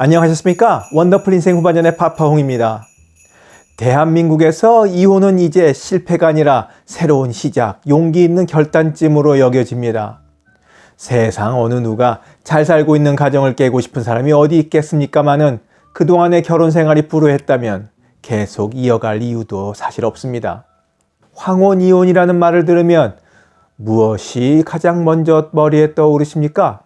안녕하셨습니까? 원더풀 인생 후반전의 파파홍입니다. 대한민국에서 이혼은 이제 실패가 아니라 새로운 시작, 용기 있는 결단쯤으로 여겨집니다. 세상 어느 누가 잘 살고 있는 가정을 깨고 싶은 사람이 어디 있겠습니까마는 그동안의 결혼 생활이 불우했다면 계속 이어갈 이유도 사실 없습니다. 황혼 이혼이라는 말을 들으면 무엇이 가장 먼저 머리에 떠오르십니까?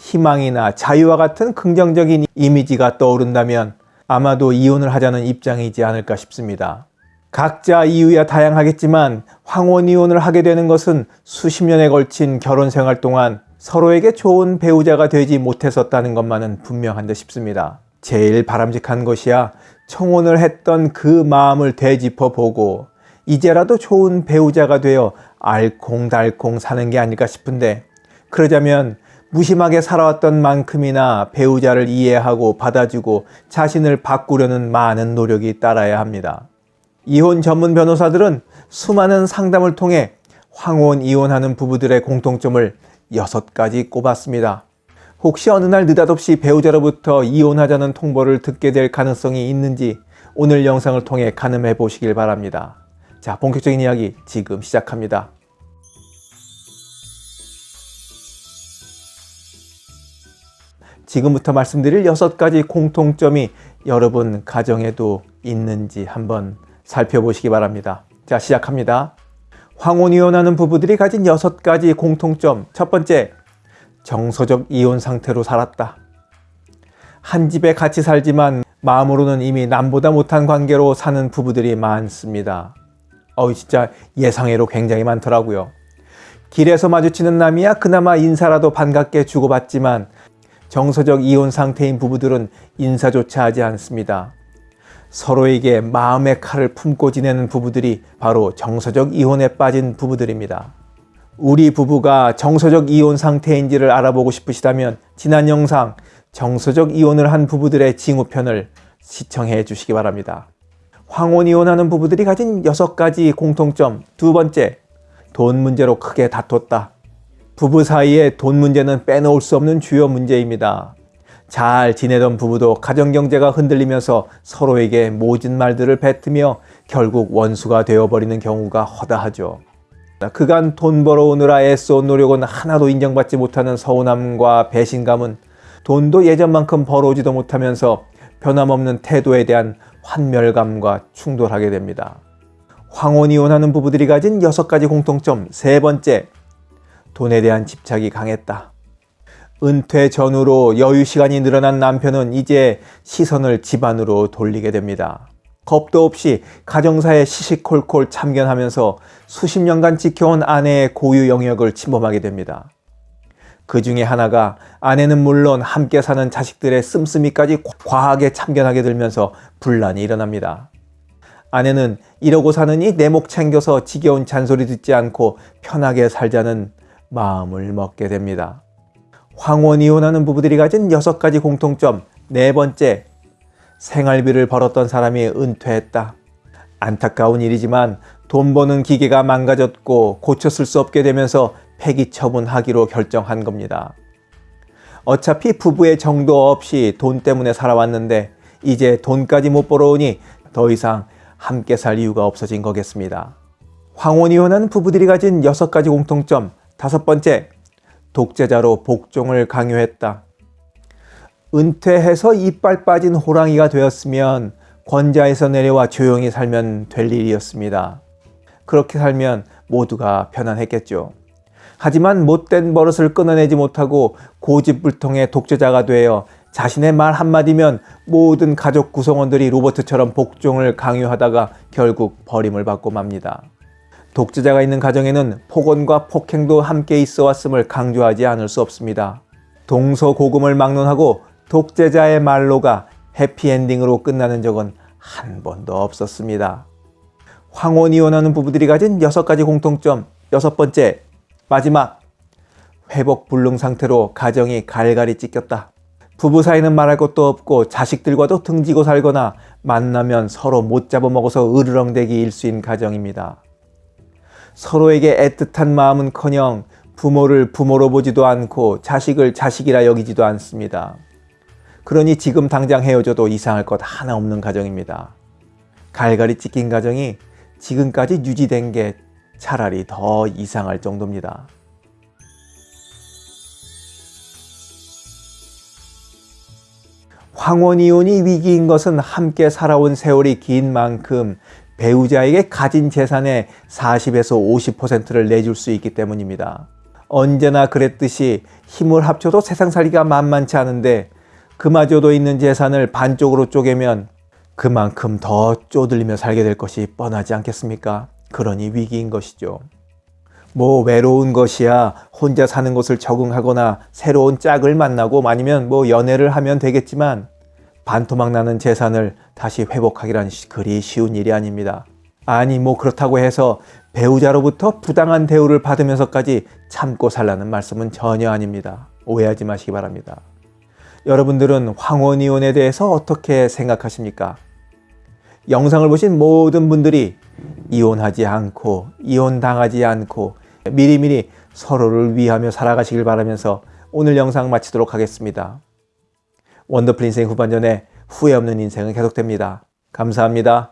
희망이나 자유와 같은 긍정적인 이미지가 떠오른다면 아마도 이혼을 하자는 입장이지 않을까 싶습니다. 각자 이유야 다양하겠지만 황혼 이혼을 하게 되는 것은 수십 년에 걸친 결혼 생활 동안 서로에게 좋은 배우자가 되지 못했었다는 것만은 분명한 듯 싶습니다. 제일 바람직한 것이야 청혼을 했던 그 마음을 되짚어 보고 이제라도 좋은 배우자가 되어 알콩달콩 사는 게 아닐까 싶은데 그러자면 무심하게 살아왔던 만큼이나 배우자를 이해하고 받아주고 자신을 바꾸려는 많은 노력이 따라야 합니다. 이혼 전문 변호사들은 수많은 상담을 통해 황혼 이혼하는 부부들의 공통점을 6가지 꼽았습니다. 혹시 어느 날 느닷없이 배우자로부터 이혼하자는 통보를 듣게 될 가능성이 있는지 오늘 영상을 통해 가늠해 보시길 바랍니다. 자, 본격적인 이야기 지금 시작합니다. 지금부터 말씀드릴 여섯 가지 공통점이 여러분 가정에도 있는지 한번 살펴보시기 바랍니다. 자, 시작합니다. 황혼이혼하는 부부들이 가진 여섯 가지 공통점. 첫 번째, 정서적 이혼 상태로 살았다. 한 집에 같이 살지만 마음으로는 이미 남보다 못한 관계로 사는 부부들이 많습니다. 어우 진짜 예상외로 굉장히 많더라고요. 길에서 마주치는 남이야 그나마 인사라도 반갑게 주고받지만 정서적 이혼 상태인 부부들은 인사조차 하지 않습니다. 서로에게 마음의 칼을 품고 지내는 부부들이 바로 정서적 이혼에 빠진 부부들입니다. 우리 부부가 정서적 이혼 상태인지를 알아보고 싶으시다면 지난 영상 정서적 이혼을 한 부부들의 징후편을 시청해 주시기 바랍니다. 황혼 이혼하는 부부들이 가진 여섯 가지 공통점 두 번째, 돈 문제로 크게 다퉜다. 부부 사이에 돈 문제는 빼놓을 수 없는 주요 문제입니다. 잘 지내던 부부도 가정경제가 흔들리면서 서로에게 모진 말들을 뱉으며 결국 원수가 되어버리는 경우가 허다하죠. 그간 돈 벌어오느라 애써온 노력은 하나도 인정받지 못하는 서운함과 배신감은 돈도 예전만큼 벌어오지도 못하면서 변함없는 태도에 대한 환멸감과 충돌하게 됩니다. 황혼이혼하는 부부들이 가진 여섯 가지 공통점 세 번째, 돈에 대한 집착이 강했다. 은퇴 전후로 여유 시간이 늘어난 남편은 이제 시선을 집안으로 돌리게 됩니다. 겁도 없이 가정사에 시시콜콜 참견하면서 수십 년간 지켜온 아내의 고유 영역을 침범하게 됩니다. 그 중에 하나가 아내는 물론 함께 사는 자식들의 씀씀이까지 과하게 참견하게 들면서 분란이 일어납니다. 아내는 이러고 사느니 내 목 챙겨서 지겨운 잔소리 듣지 않고 편하게 살자는 마음을 먹게 됩니다. 황혼 이혼하는 부부들이 가진 여섯 가지 공통점 네 번째, 생활비를 벌었던 사람이 은퇴했다. 안타까운 일이지만 돈 버는 기계가 망가졌고 쓸수 없게 되면서 폐기 처분하기로 결정한 겁니다. 어차피 부부의 정도 없이 돈 때문에 살아왔는데 이제 돈까지 못 벌어오니 더 이상 함께 살 이유가 없어진 거겠습니다. 황혼 이혼한 부부들이 가진 여섯 가지 공통점 다섯 번째, 독재자로 복종을 강요했다. 은퇴해서 이빨 빠진 호랑이가 되었으면 권자에서 내려와 조용히 살면 될 일이었습니다. 그렇게 살면 모두가 편안했겠죠. 하지만 못된 버릇을 끊어내지 못하고 고집불통의 독재자가 되어 자신의 말 한마디면 모든 가족 구성원들이 로버트처럼 복종을 강요하다가 결국 버림을 받고 맙니다. 독재자가 있는 가정에는 폭언과 폭행도 함께 있어 왔음을 강조하지 않을 수 없습니다. 동서고금을 막론하고 독재자의 말로가 해피엔딩으로 끝나는 적은 한 번도 없었습니다. 황혼 이혼하는 부부들이 가진 여섯 가지 공통점 여섯 번째 마지막 회복 불능 상태로 가정이 갈갈이 찢겼다. 부부 사이는 말할 것도 없고 자식들과도 등지고 살거나 만나면 서로 못 잡아먹어서 으르렁대기 일수인 가정입니다. 서로에게 애틋한 마음은커녕 부모를 부모로 보지도 않고 자식을 자식이라 여기지도 않습니다. 그러니 지금 당장 헤어져도 이상할 것 하나 없는 가정입니다. 갈갈이 찢긴 가정이 지금까지 유지된 게 차라리 더 이상할 정도입니다. 황혼이혼이 위기인 것은 함께 살아온 세월이 긴 만큼 배우자에게 가진 재산의 40에서 50%를 내줄 수 있기 때문입니다. 언제나 그랬듯이 힘을 합쳐도 세상 살기가 만만치 않은데 그마저도 있는 재산을 반쪽으로 쪼개면 그만큼 더 쪼들리며 살게 될 것이 뻔하지 않겠습니까? 그러니 위기인 것이죠. 뭐 외로운 것이야 혼자 사는 것을 적응하거나 새로운 짝을 만나고 아니면 뭐 연애를 하면 되겠지만 반토막 나는 재산을 다시 회복하기란 그리 쉬운 일이 아닙니다. 아니 뭐 그렇다고 해서 배우자로부터 부당한 대우를 받으면서까지 참고 살라는 말씀은 전혀 아닙니다. 오해하지 마시기 바랍니다. 여러분들은 황혼이혼에 대해서 어떻게 생각하십니까? 영상을 보신 모든 분들이 이혼하지 않고 이혼당하지 않고 미리미리 서로를 위하며 살아가시길 바라면서 오늘 영상 마치도록 하겠습니다. 원더풀 인생 후반전에 후회 없는 인생은 계속됩니다. 감사합니다.